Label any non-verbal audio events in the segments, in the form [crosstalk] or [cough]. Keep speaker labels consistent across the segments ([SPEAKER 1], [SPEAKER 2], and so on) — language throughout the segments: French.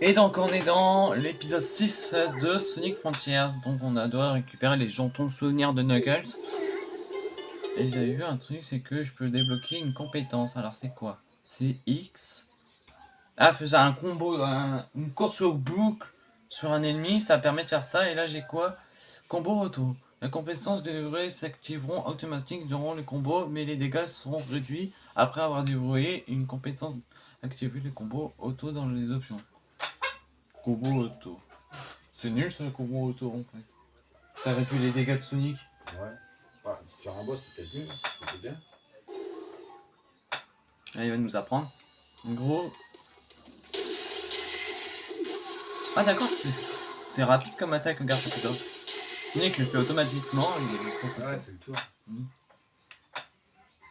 [SPEAKER 1] Et donc on est dans l'épisode 6 de Sonic Frontiers, donc on a doit récupérer les jantons souvenirs de Knuckles. Et j'avais vu un truc, c'est que je peux débloquer une compétence, alors c'est quoi? C'est X. Ah, faisait un combo, une course au boucle sur un ennemi, ça permet de faire ça, et là j'ai quoi? Combo auto. La compétence devrait s'activeront automatiquement durant le combo, mais les dégâts seront réduits après avoir débrouillé une compétence activer les combos auto dans les options. Combo auto. C'est nul ce combo auto en fait. Ça réduit les dégâts de Sonic.
[SPEAKER 2] Ouais. sur un boss c'est peut-être bien.
[SPEAKER 1] Là il va nous apprendre. En gros. Ah d'accord, c'est rapide comme attaque, regarde ça. Sonic le fait automatiquement.
[SPEAKER 2] Il ouais, fait le tour.
[SPEAKER 1] Mmh.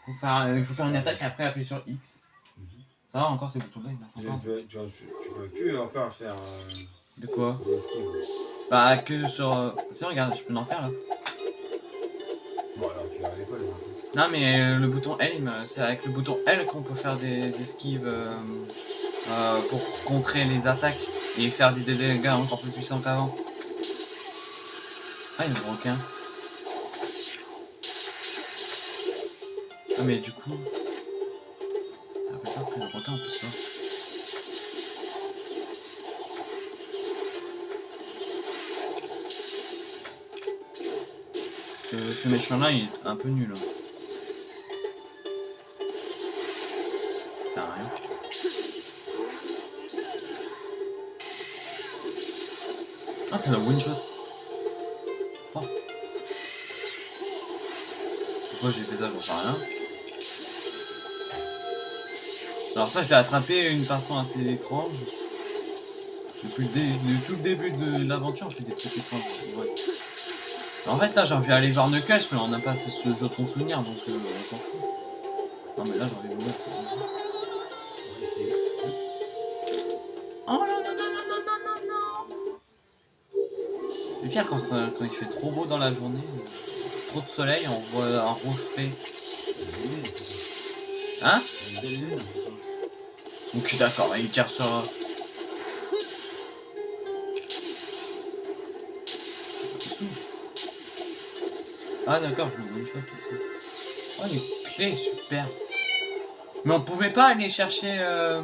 [SPEAKER 1] Faut faire, il faut faire une attaque et après appuyer sur X. Ça va encore ces boutons-là,
[SPEAKER 2] il a Tu, tu, peux plus encore faire. Euh,
[SPEAKER 1] de quoi Bah, que sur. Euh, si, regarde, je peux en faire là.
[SPEAKER 2] Bon, alors tu vas à l'école.
[SPEAKER 1] Non, mais euh, le bouton L, c'est avec le bouton L qu'on peut faire des esquives pour contrer les attaques et faire des dégâts encore plus puissants qu'avant. Ah, il y a un requin. Ah, mais du coup que le requin peut se Ce, ce méchant là il est un peu nul. Hein. Ça sert à rien. Ah c'est la one shot. Oh. Pourquoi j'ai fait ça, j'en sais rien. Alors ça, je l'ai attrapé d'une façon assez étrange. Depuis le, tout le début de l'aventure, on fait des trucs étranges. En fait, là, j'ai envie d'aller voir Knuckles, mais on n'a pas ce jeu ton souvenir, donc euh, on s'en fout. Non, mais là, j'ai envie de voir. Oh non, non, non, non, non, non, non, C'est pire quand, quand il fait trop beau dans la journée, trop de soleil, on voit un reflet. Hein? Ok, d'accord, il tire sur... Ah d'accord, je me shot aussi. Oh, les clés, super. Mais on pouvait pas aller chercher euh,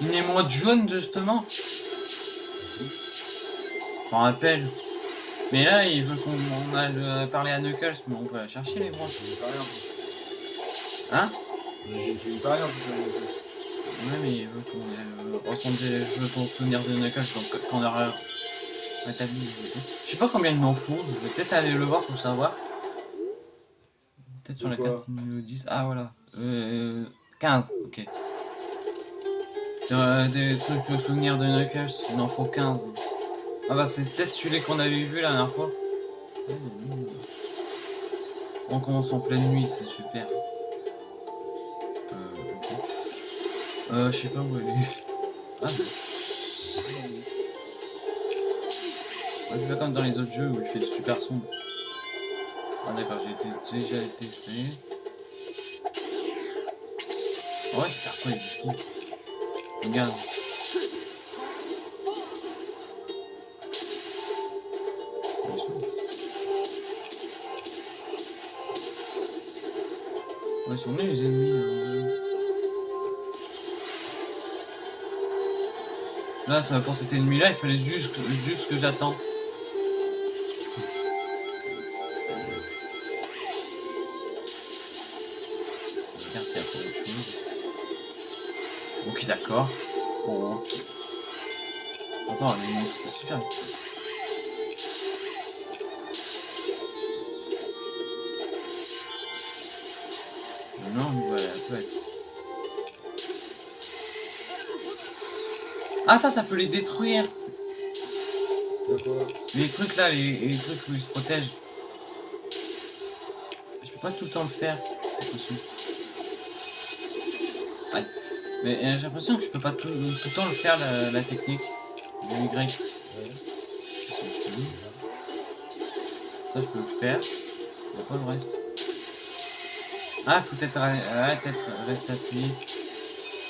[SPEAKER 1] une émoite jaune, justement? Je rappelle. Mais là, il veut qu'on aille euh, parler à Knuckles, mais on peut la chercher, l'émoite. Hein?
[SPEAKER 2] Tu veux pas rien en plus.
[SPEAKER 1] Ouais, mais il veut qu'on ait euh, ressembler, je veux ton souvenir de Knuckles, donc quand on aura rétabli Je sais pas combien il m'en faut, je vais peut-être aller le voir pour savoir. Peut-être sur la carte numéro 10. Ah voilà. Euh, 15, ok. Euh, des trucs de souvenir de Knuckles, il en faut 15. Ah bah c'est peut-être celui qu'on avait vu la dernière fois. On commence en pleine nuit, c'est super. Euh, je sais pas où elle est. Ah, ah c'est pas comme dans les autres jeux où il fait super sombre. Ah d'accord, j'ai déjà été fait. Oh, ouais, ça sert quoi les Regarde. Ouais, ils sont venus les ennemis. Hein. Là, ça, pour cet ennemi-là, il fallait juste, juste que j'attends. Merci à autre chose. Ok, d'accord. Ok. Attends, mais c'est super vite. Non, voilà, peut être. Ah ça, ça peut les détruire. Les trucs là, les, trucs où ils se protègent. Je peux pas tout le temps le faire. Ouais. Mais euh, j'ai l'impression que je peux pas tout, le temps le faire la, technique du Y. Ça je peux le faire. Il n'y a pas le reste. Ah, faut peut-être peut rester appuyé.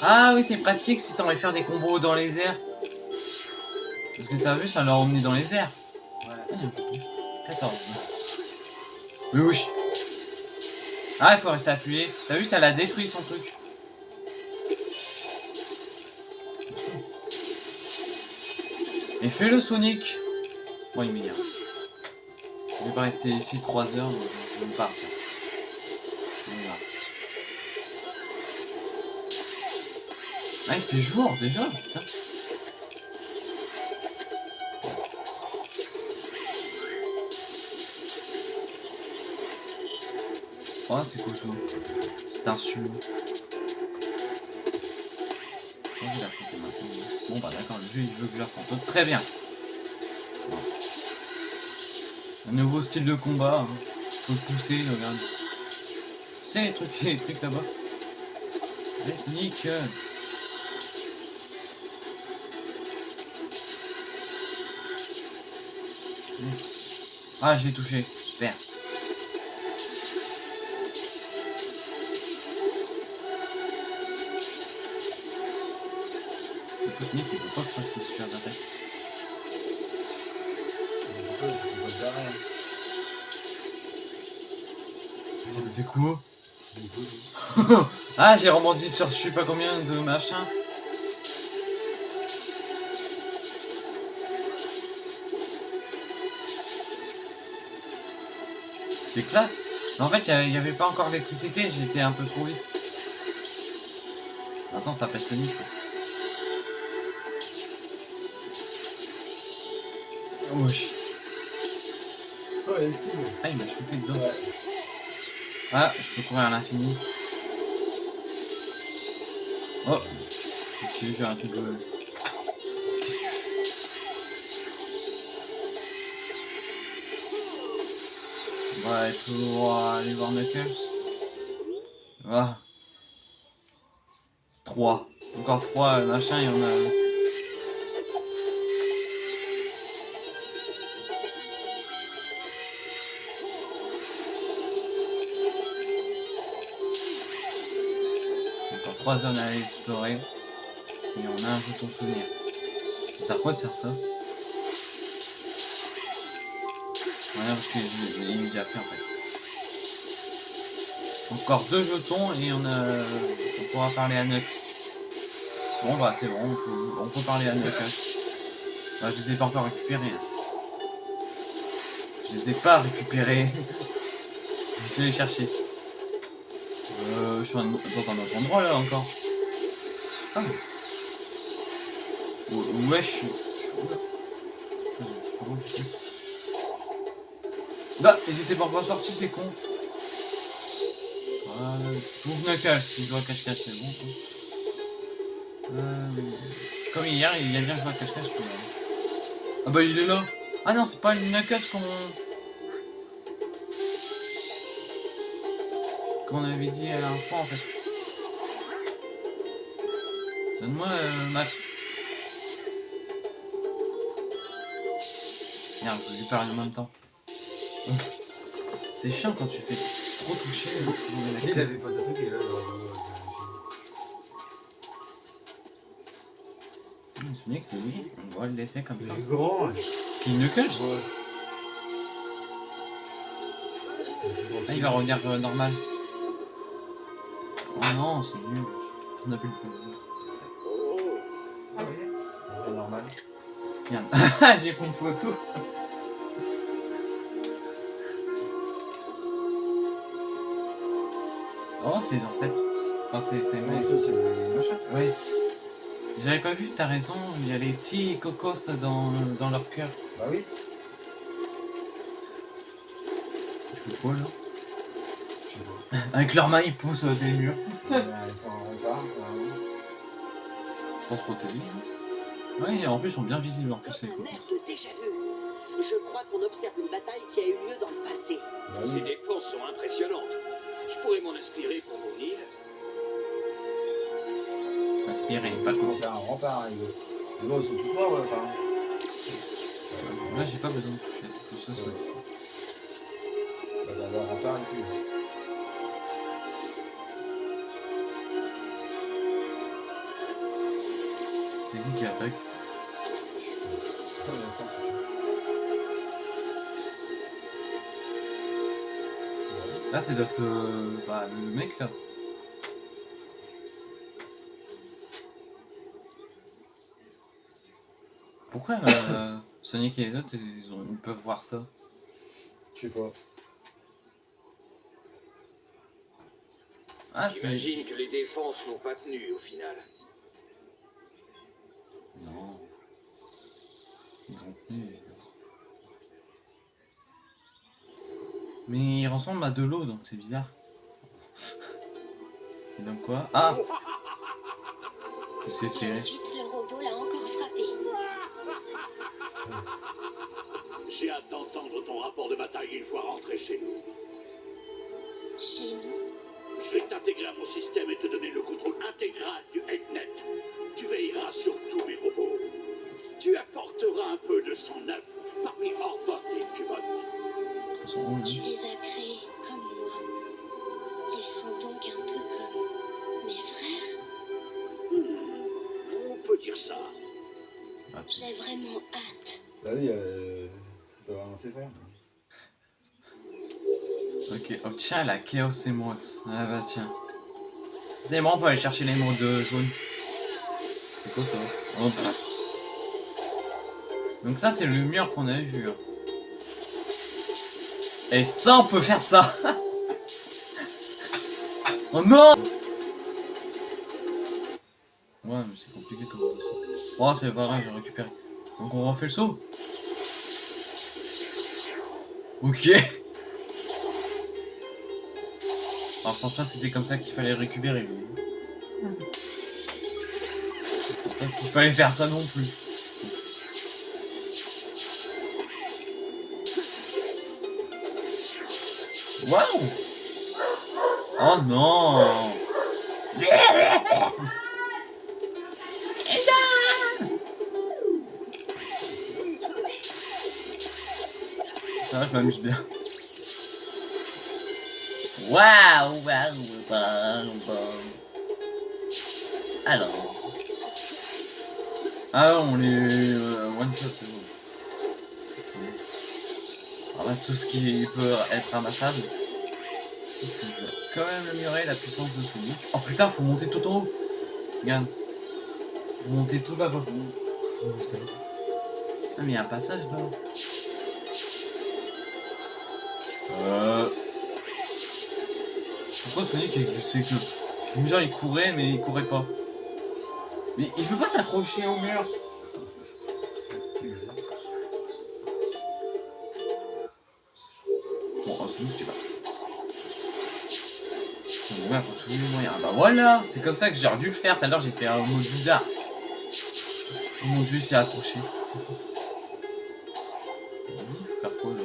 [SPEAKER 1] Ah oui, c'est pratique si t'as envie faire des combos dans les airs. Parce que t'as vu, ça l'a emmené dans les airs. Bouton. 14. Oui, oui. Ah, il faut rester appuyé. T'as vu, ça l'a détruit son truc. Et fais le Sonic. Bon, il m'énerve. Je vais pas rester ici 3 heures, mais je vais partir. Ah, il fait jour déjà, putain. Oh, c'est quoi ça C'est un su. Oh, maintenant. Bon, bah d'accord, le jeu il veut que je le raconte. Très bien. Un nouveau style de combat. Hein. Faut pousser, regarde. Sais les trucs, [laughs] les trucs là-bas Allez, Sonic Ah, j'ai touché. Super. Le Sonic, il veut pas que je fasse les super
[SPEAKER 2] hein
[SPEAKER 1] C'est- quoi [laughs] Ah, j'ai rebondi sur je sais pas combien de machin. C'était classe. Mais en fait, il n'y avait pas encore d'électricité, j'étais un peu trop vite. Maintenant, ça s'appelle Sonic. quoi. Wesh.
[SPEAKER 2] Ouais, esquive.
[SPEAKER 1] Ah, il m'a chopé dedans.
[SPEAKER 2] Ouais.
[SPEAKER 1] Ah, je peux courir à l'infini. Oh Ok, j'ai un truc de... Ouais, pour aller voir Knuckles. Ah. 3. Encore 3 machin, il y en a... Encore 3 zones à explorer. Et on a un jeton souvenir. Ça sert quoi de faire ça? L'ai déjà fait en fait. Encore deux jetons et on a. On pourra parler à Nux. Bon bah c'est bon, on peut, parler à Knuckles. Bah, je les ai pas encore récupérés. hein. Je les ai pas récupérés. [laughs] je vais les chercher. Euh, je suis dans un autre endroit là encore. Ah. Que je suis je suis où, là Bah, ils pas encore sortis, c'est con. Voilà. Ouvre Knuckles, si je vois cache-cache, c'est bon. quoi. Euh, comme hier, il y a bien joué à cache-cache. Ah bah, il est là. Ah non, c'est pas le Knuckles qu'on... Qu'on avait dit à la fois en fait. Donne-moi euh, Max. Merde, je vais lui parler en même temps. C'est chiant quand tu fais trop toucher. sinon il
[SPEAKER 2] Il
[SPEAKER 1] que-
[SPEAKER 2] avait pas sa truc et là, il
[SPEAKER 1] Hum, Sonic, c'est lui. On doit le laisser comme ça.
[SPEAKER 2] est grand.
[SPEAKER 1] Puis Knuckles
[SPEAKER 2] Ouais.
[SPEAKER 1] Ah, il va revenir euh, normal. Oh non, c'est nul. On a plus le pouvoir.
[SPEAKER 2] Ah oui Ouais, normal.
[SPEAKER 1] Merde. [laughs] J'ai pris une photo. Oh, c'est les ancêtres. Enfin, c'est c'est. Ouais. J'avais pas vu, t'as raison, il y a les petits cocos dans, dans leur cœur.
[SPEAKER 2] Bah oui.
[SPEAKER 1] Ils font quoi là?
[SPEAKER 2] Je sais pas.
[SPEAKER 1] Avec leurs mains, ils poussent des murs.
[SPEAKER 2] Il faut un rempart.
[SPEAKER 1] Pour se protéger. hein. Ouais, et en plus, ils sont bien visibles en plus les cocos.
[SPEAKER 3] air de déjà-vu. Je crois qu'on observe une bataille qui a eu lieu dans le passé.
[SPEAKER 2] Bah
[SPEAKER 4] Ces
[SPEAKER 2] oui.
[SPEAKER 4] défenses sont impressionnantes. Je pourrais m'en inspirer pour mon île.
[SPEAKER 1] Inspirez, pas cool.
[SPEAKER 2] faire un rempart, hein, les gars. Mais bon, ils sont tous morts, ouais, apparemment.
[SPEAKER 1] Là, j'ai pas besoin de toucher. Tout ça, ça.
[SPEAKER 2] Bah, rempart, et puis.
[SPEAKER 1] C'est qui qui attaque Là, c'est être le... Bah, le mec, là. Pourquoi euh, [laughs] Sonic et les autres, ils, ont- ils peuvent voir ça?
[SPEAKER 2] Je sais pas.
[SPEAKER 1] Ah.
[SPEAKER 4] J'imagine que les défenses n'ont pas tenu au final.
[SPEAKER 1] Non. Ils ont tenu. Mais il ressemble à de l'eau, donc c'est bizarre. Et donc quoi? Ah Qu'est-ce que
[SPEAKER 5] Et
[SPEAKER 1] c'est fait
[SPEAKER 5] ensuite, le robot l'a encore frappé.
[SPEAKER 4] J'ai hâte d'entendre ton rapport de bataille une fois rentré chez nous.
[SPEAKER 5] Chez nous,
[SPEAKER 4] Je vais t'intégrer à mon système et te donner le contrôle intégral du HeadNet. Tu veilleras sur tous mes robots. Tu apporteras un peu de son œuf parmi Orbot et Cubot.
[SPEAKER 1] Ils sont où,
[SPEAKER 5] tu les as créés comme moi. Ils sont donc un peu comme mes frères.
[SPEAKER 4] On peut dire ça.
[SPEAKER 1] Ah,
[SPEAKER 5] J'ai vraiment hâte.
[SPEAKER 2] Bah oui, euh, c'est pas vraiment ses frères.
[SPEAKER 1] Ok, obtiens la Chaos Emeralds. Ah bah tiens. C'est bon, on peut aller chercher l'émeraude jaune. C'est quoi ça? Oh. Donc ça, c'est le mur qu'on avait vu. hein. Et ça, on peut faire ça Oh non Ouais, mais c'est compliqué comme ça. Oh, c'est pas grave, j'ai récupéré. Donc on refait le saut Ok Alors je pense pas c'était comme ça qu'il fallait récupérer pas qu'il fallait faire ça non plus. Waouh Oh non Ça va, je m'amuse bien. Waouh, waouh, waouh, waouh. Alors. Ah, on les euh, one shot, tout ce qui peut être ramassable. Quand même améliorer la puissance de Sonic. Oh putain, faut monter tout en haut. Regarde. Faut monter tout là-bas. Ah, mais il y a un passage là. Euh. Pourquoi Sonic il glissait que Genre il courait mais il courait pas. Mais il veut pas s'accrocher au mur. Tous les moyens. Bah voilà, c'est comme ça que j'ai dû le faire. Tout à l'heure j'ai fait un mot bizarre. Oh mon dieu, il s'est accroché. Faire quoi là?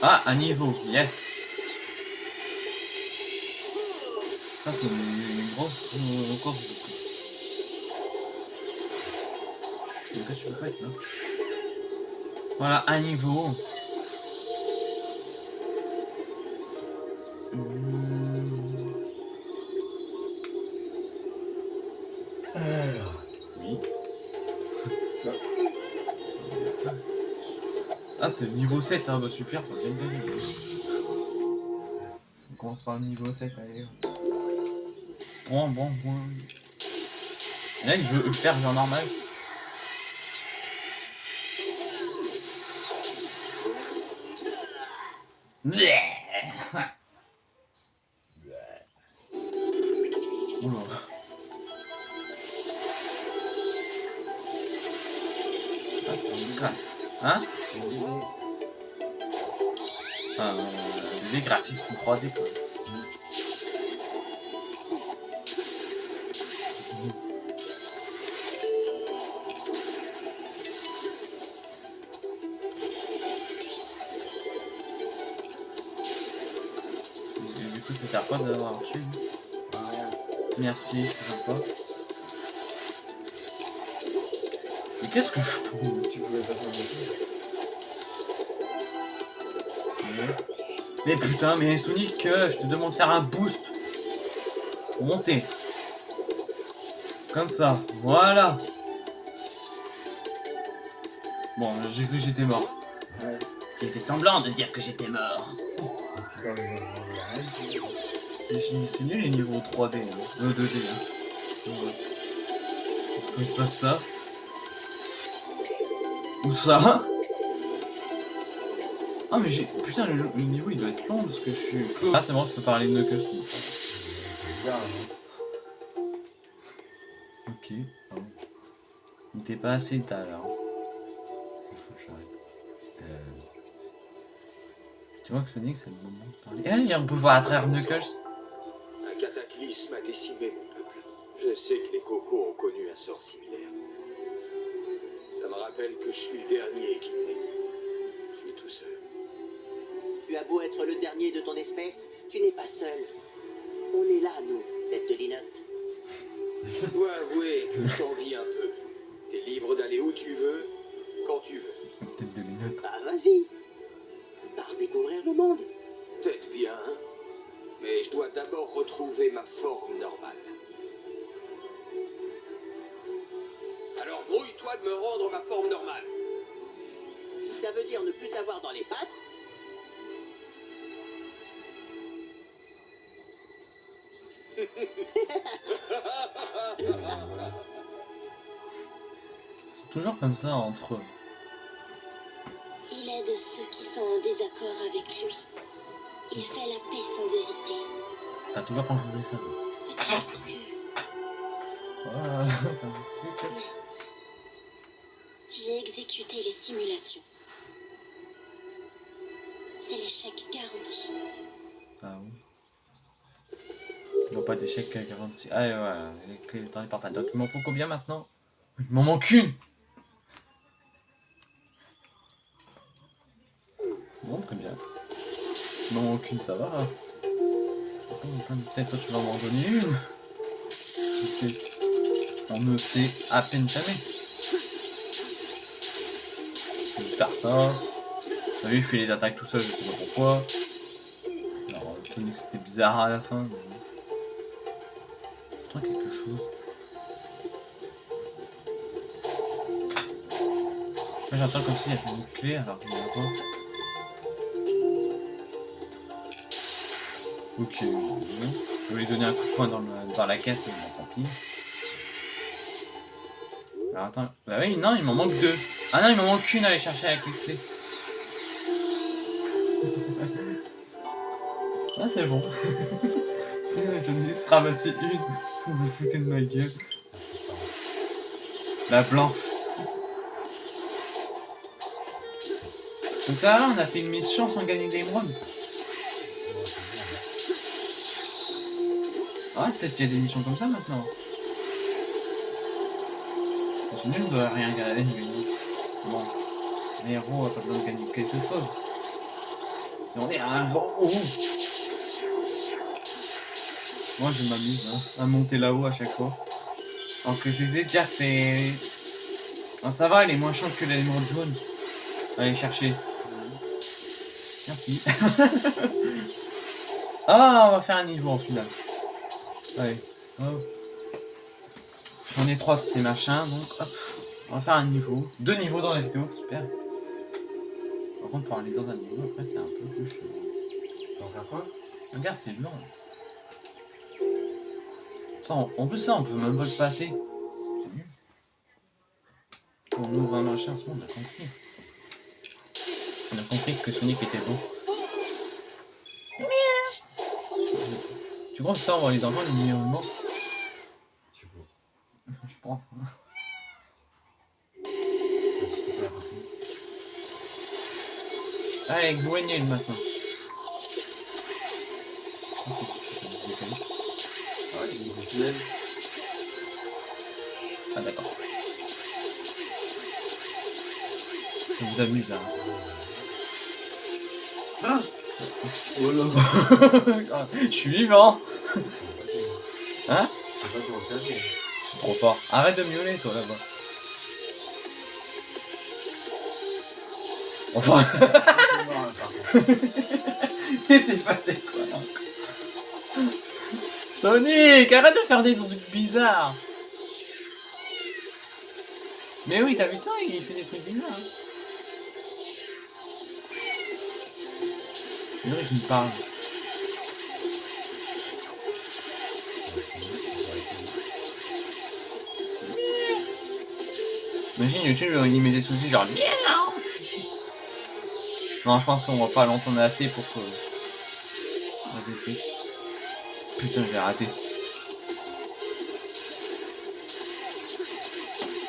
[SPEAKER 1] Ah, un niveau, yes. Ça, c'est une, grosse course. du coup. Mais qu'est-ce que être là Voilà, un niveau. Hmm, Oui. Ah, c'est le niveau 7, hein, bah super, bien gagner. On commence par le niveau 7, allez. Bon, bon, bon. Là, il veut le faire genre normal. Oula. Mais putain, mais Sonic, euh, je te demande de faire un boost. Pour monter. Comme ça, voilà. Bon, j'ai cru que j'étais mort.
[SPEAKER 2] Ouais.
[SPEAKER 1] J'ai fait semblant de dire que j'étais mort. C'est nul les niveaux 3D, hein. Euh, 2D. Hein. Ouais. Pourquoi il se passe ça? Ou ça? Ah mais j'ai... Putain, le, le niveau il doit être long parce que je suis... Ah c'est bon, je peux parler de
[SPEAKER 2] hein.
[SPEAKER 1] Ok. Bon. Il était pas assez tard alors. [laughs] J'arrête. Euh... Tu vois que Sonic c'est le moment de parler. Eh, on peut voir à travers Knuckles.
[SPEAKER 6] Un cataclysme a décimé mon peuple. Je sais que les cocos ont connu un sort similaire. Ça me rappelle que je suis le dernier seul.
[SPEAKER 3] Tu as beau être le dernier de ton espèce, tu n'es pas seul. On est là, nous, tête de linotte.
[SPEAKER 6] Je dois avouer que je t'envie un peu. T'es libre d'aller où tu veux, quand tu veux.
[SPEAKER 1] Tête de Linotte.
[SPEAKER 3] Bah vas-y. Pars découvrir le monde.
[SPEAKER 6] Peut-être bien, hein. mais je dois d'abord retrouver ma forme normale. Alors grouille-toi de me rendre ma forme normale.
[SPEAKER 3] Si ça veut dire ne plus t'avoir dans les pattes, [laughs]
[SPEAKER 1] C'est toujours comme ça entre eux.
[SPEAKER 5] Il aide ceux qui sont en désaccord avec lui. Il fait la paix sans hésiter.
[SPEAKER 1] T'as toujours pas compris ça.
[SPEAKER 5] Peut-être que
[SPEAKER 1] Voilà.
[SPEAKER 5] j'ai exécuté les simulations. C'est l'échec garanti.
[SPEAKER 1] Pas d'échec garanti. Ouais, voilà, dans les portails. Donc il m'en faut combien maintenant? Il m'en manque une Bon, très bien. Il m'en manque une, ça va. hein. Peut-être toi tu vas m'en donner une. Qui sait On ne sait à peine jamais. Je vais faire ça. T'as vu, il fait les attaques tout seul, je sais pas pourquoi. Alors, Sonic c'était bizarre à la fin. Mais... Quelque chose. Moi j'entends comme s'il y avait une clé alors en a pas. Ok, je vais lui donner un coup de poing dans, dans la caisse, mais tant pis. Alors attends, bah oui, non, il m'en manque deux. Ah non, il m'en manque une à aller chercher avec les clés. [laughs] Ah, c'est bon. [laughs] J'en ai juste ramassé une. Vous foutez de ma gueule. La blanche. Donc là, on a fait une mission sans gagner d'émeraude. Ah, peut-être qu'il y a des missions comme ça maintenant. C'est nul de rien gagner. Bon, les héros a pas besoin de gagner quelque chose. Si on est un héros. Moi je m'amuse hein, à monter là-haut à chaque fois. Alors que je les ai déjà fait. Non, ça va, elle est moins chante que l'émeraude jaune. Allez chercher. Merci. [laughs] ah, on va faire un niveau en final. Allez, hop. J'en ai trois de ces machins, donc hop. On va faire un niveau. Deux niveaux dans la vidéo, super. Par contre, pour aller dans un niveau, après, c'est un peu plus.
[SPEAKER 2] Tu vas faire quoi?
[SPEAKER 1] Regarde, c'est long. Ça, en en plus, ça, on peut même pas le passer. C'est nul. On ouvre un machin, on a compris. On a compris que Sonic était bon. Tu crois que ça, on va aller dans le milieu mort
[SPEAKER 2] Tu. [laughs]
[SPEAKER 1] Je pense. hein.
[SPEAKER 2] Qu'est-ce que tu fais la partie
[SPEAKER 1] Allez, Gwenel maintenant.
[SPEAKER 2] Ah
[SPEAKER 1] d'accord. Je vous amuse hein. Oh là ah, [laughs] Je suis vivant [laughs] Hein C'est trop fort. Arrête de miauler toi là-bas. Enfin [laughs] Mais c'est passé quoi Sonic, arrête de faire des trucs bizarres Mais oui, t'as vu ça Il fait des trucs bizarres. Hein. C'est vrai qu'il me parle. Imagine YouTube, il met des soucis genre miaou. Non, je pense qu'on va pas l'entendre assez pour que. Putain, j'ai raté.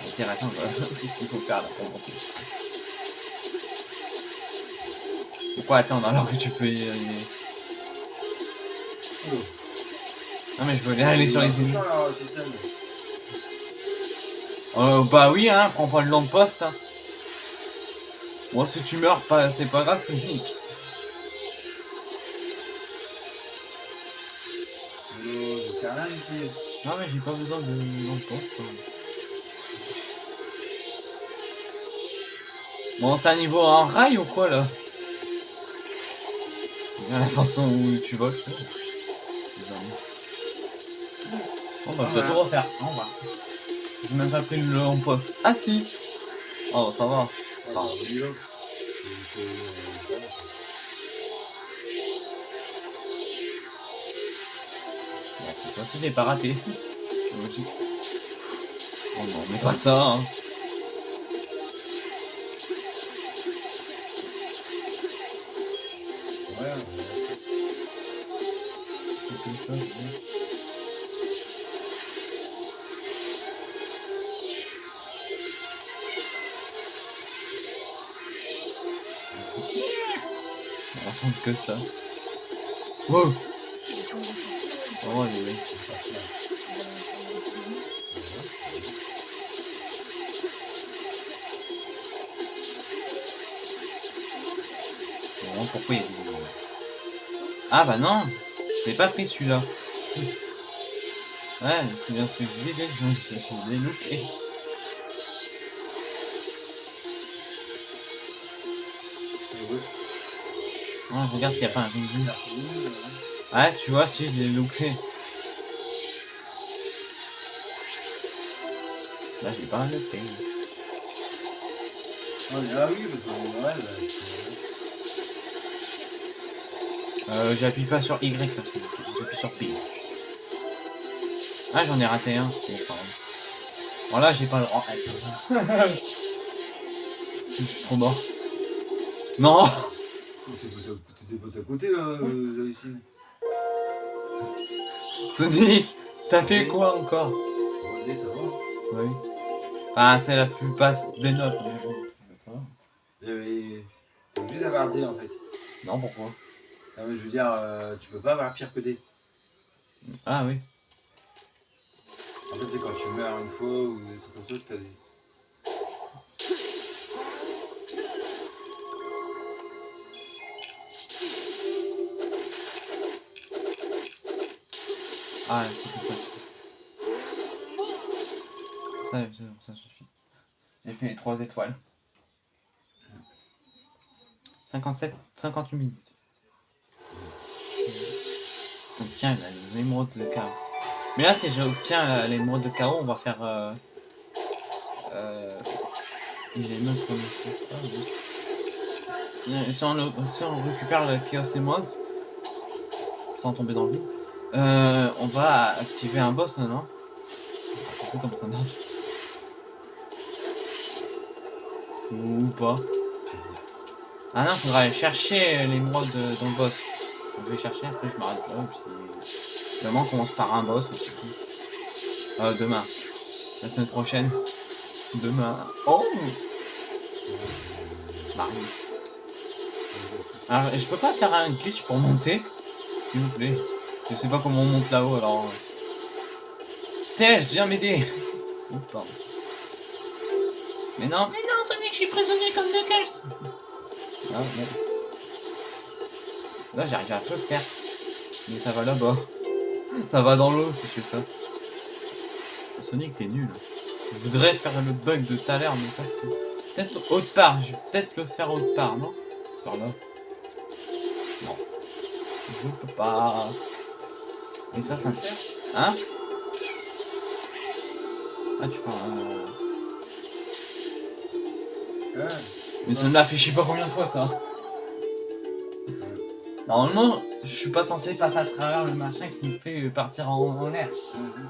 [SPEAKER 1] Intéressant. [laughs] Qu'est-ce qu'il faut faire là pour monter Pourquoi attendre alors que tu peux y arriver Non, mais je veux aller sur les ennemis. Euh, bah oui, hein, prends pas le long de poste. Hein. Bon, si tu meurs, pas, c'est pas grave, c'est unique.
[SPEAKER 2] J'ai
[SPEAKER 1] pas besoin de long de poste. hein. Bon, c'est un niveau en rail ou quoi là? La façon où tu voles. Bon, bah, je dois tout refaire. Au revoir. J'ai même pas pris le long poste. Ah si Oh, ça va.
[SPEAKER 2] Ah.
[SPEAKER 1] Bon, cette fois-ci, je l'ai pas raté. C'est logique. Oh non, mais pas ça, hein.
[SPEAKER 2] Ouais.
[SPEAKER 1] C'est comme ça, que ça. Wow Oh, pourquoi il y a des Ah bah non Je l'ai pas pris celui-là. Ouais, c'est bien ce que je disais, je je- je l'ai loupé. Oh, regarde s'il n'y a pas un ring Ouais, tu vois, si, je l'ai loupé. Là, j'ai pas loupé.
[SPEAKER 2] Ah, oui, parce que
[SPEAKER 1] Euh, j'appuie pas sur Y parce que j'appuie sur P. Ah, j'en ai raté un. Bon, pardon. Bon, là, j'ai pas le droit. Va. [laughs] je suis trop mort. Non
[SPEAKER 2] T'étais passé à- côté là, euh, ici.
[SPEAKER 1] Sonic T'as fait quoi encore?
[SPEAKER 2] Regardez, ça va.
[SPEAKER 1] Oui. Ah, c'est la plus basse des notes, mais bon, ça- ça va.
[SPEAKER 2] D en fait.
[SPEAKER 1] Non, pourquoi?
[SPEAKER 2] Non, mais je veux dire, euh, tu peux pas avoir pire que D.
[SPEAKER 1] Ah oui.
[SPEAKER 2] En fait, c'est quand tu meurs une fois ou des trucs comme ça que t'as des.
[SPEAKER 1] Ah, c'est comme. Ça, ça, ça suffit. J'ai fait les 3 étoiles. 57, 58 minutes. Les émeraudes de chaos. Mais là, si j'obtiens l'émeraude de chaos, on va faire. Euh, euh, il est. Ah. Euh, Si on, récupère le chaos émeraude, sans tomber dans le vide, euh, on va activer un boss, non? Comment ça marche. Ou pas. Ah non, faudra aller chercher l'émeraude dans le boss. Je vais chercher, après je m'arrête là, et puis... Demain, on commence par un boss, et tout. Euh, demain. La semaine prochaine. Demain. Oh Marie. Alors, je peux pas faire un glitch pour monter? S'il vous plaît. Je sais pas comment on monte là-haut, alors... Tej, viens m'aider Oh, pardon. Mais non, mais non, Sonic, je suis prisonnier comme Knuckles Ah. Là, j'arrive à peu le faire. Mais ça va là-bas. Ça va dans l'eau si je fais ça. Sonic, t'es nul. Je voudrais faire le bug de tout à l'heure, mais sauf que... Peut-être autre part. Je vais peut-être le faire autre part, non? Par là. Non. Je peux pas. Et ça, ça me sert. Hein? Ah, tu parles. euh,
[SPEAKER 2] Ah,
[SPEAKER 1] Mais ça me l'a fait je sais pas combien de fois ça. Normalement, je suis pas censé passer à travers le machin qui me fait partir en, en l'air.
[SPEAKER 2] mhm.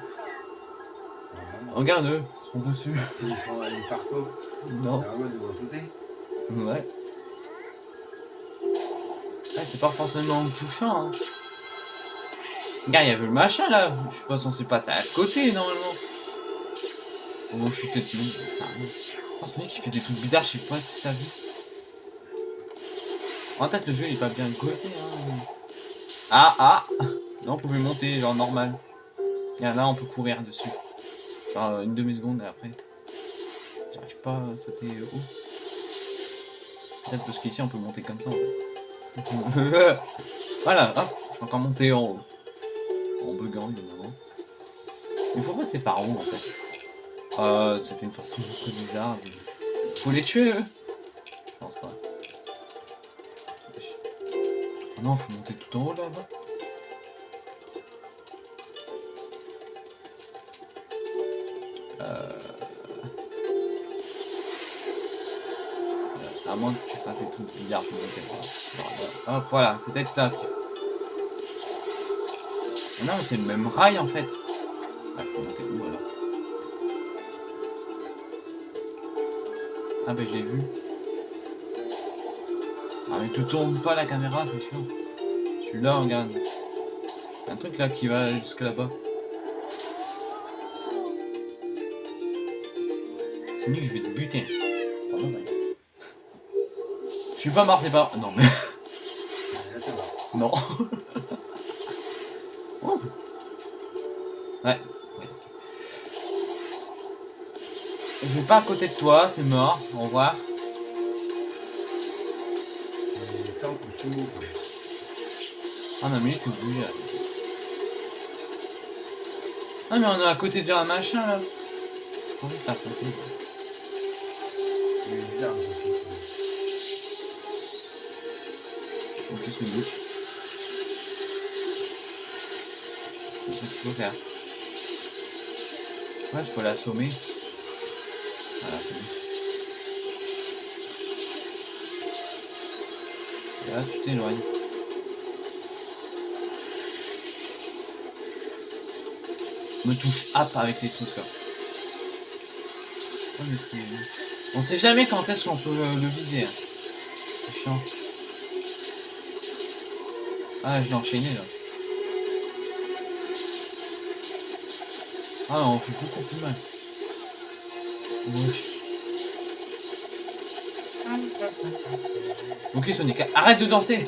[SPEAKER 2] Normalement.
[SPEAKER 1] Regarde eux, ils sont dessus.
[SPEAKER 2] Ils font un parcours.
[SPEAKER 1] Non.
[SPEAKER 2] Alors, moi, devoir sauter.
[SPEAKER 1] Ouais. Ouais, c'est pas forcément touchant. Hein. Regarde, il y avait le machin là. Je suis pas censé passer à côté normalement. Oh, je suis peut-être Oh, Sonic qui fait des trucs bizarres, je sais pas si t'as vu. En tête, le jeu il est pas bien coté. Hein. Ah, ah Là, on pouvait monter, genre normal. Regarde, là, on peut courir dessus. Genre une demi-seconde et après. J'arrive pas à sauter haut. Peut-être parce qu'ici, on peut monter comme ça en fait. [laughs] voilà, hop, je peux encore monter en haut. En buguant, évidemment. Il faut passer par où en fait euh, C'était une façon très bizarre. de- Faut les tuer eux non, faut monter tout en haut là-bas. Euh... À moins que tu fasses des trucs bizarres pour monter. Hop, voilà, c'est peut-être ça qu'il faut. Ah non, mais c'est le même rail en fait. Ah, faut monter où alors? Ah, bah je l'ai vu. Ah, mais tu tournes pas la caméra, c'est chiant. Celui-là, regarde. Un truc là qui va jusque là-bas. Sonic, je vais te buter. Je suis pas mort, c'est pas. Non, mais. [laughs] Non. [laughs] Oh. Ouais. Je vais pas à côté de toi, c'est mort. Au revoir.
[SPEAKER 2] Sous.
[SPEAKER 1] Ah non, mais il est tout là. Ah, mais on est à côté d'un machin là. Comment t'as sauté
[SPEAKER 2] Il est bizarre.
[SPEAKER 1] Ok, c'est une boucle. C'est ça qu'il faut faire. Ouais, il faut l'assommer. Voilà, l'assommer. Là, tu t'éloignes. Me touche app avec les trucs là. Oh, On sait jamais quand est-ce qu'on peut le, le viser. hein. Ah, je l'ai enchaîné là. Ah, on fait beaucoup plus mal. Ok Sonic, arrête de danser